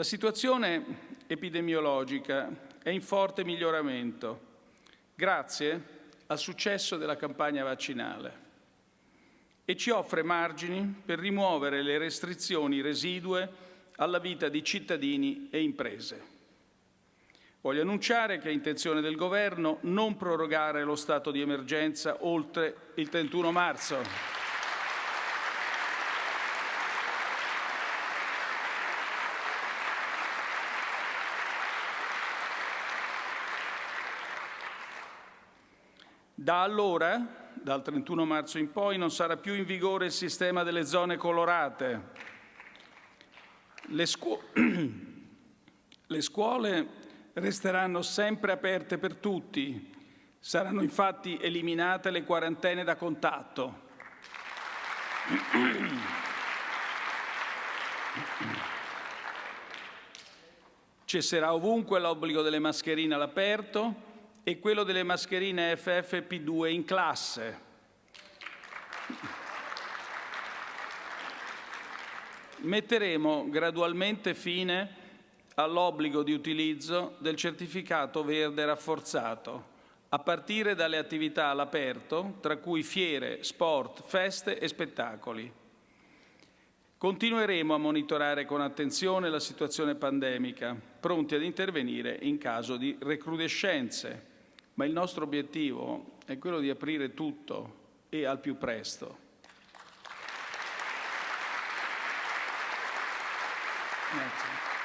La situazione epidemiologica è in forte miglioramento grazie al successo della campagna vaccinale e ci offre margini per rimuovere le restrizioni residue alla vita di cittadini e imprese. Voglio annunciare che è intenzione del Governo non prorogare lo stato di emergenza oltre il 31 marzo. Da allora, dal 31 marzo in poi, non sarà più in vigore il sistema delle zone colorate. Le, scu le scuole resteranno sempre aperte per tutti. Saranno infatti eliminate le quarantene da contatto. Cesserà ovunque l'obbligo delle mascherine all'aperto e quello delle mascherine FFP2 in classe. Metteremo gradualmente fine all'obbligo di utilizzo del certificato verde rafforzato, a partire dalle attività all'aperto, tra cui fiere, sport, feste e spettacoli. Continueremo a monitorare con attenzione la situazione pandemica, pronti ad intervenire in caso di recrudescenze ma il nostro obiettivo è quello di aprire tutto e al più presto. Grazie.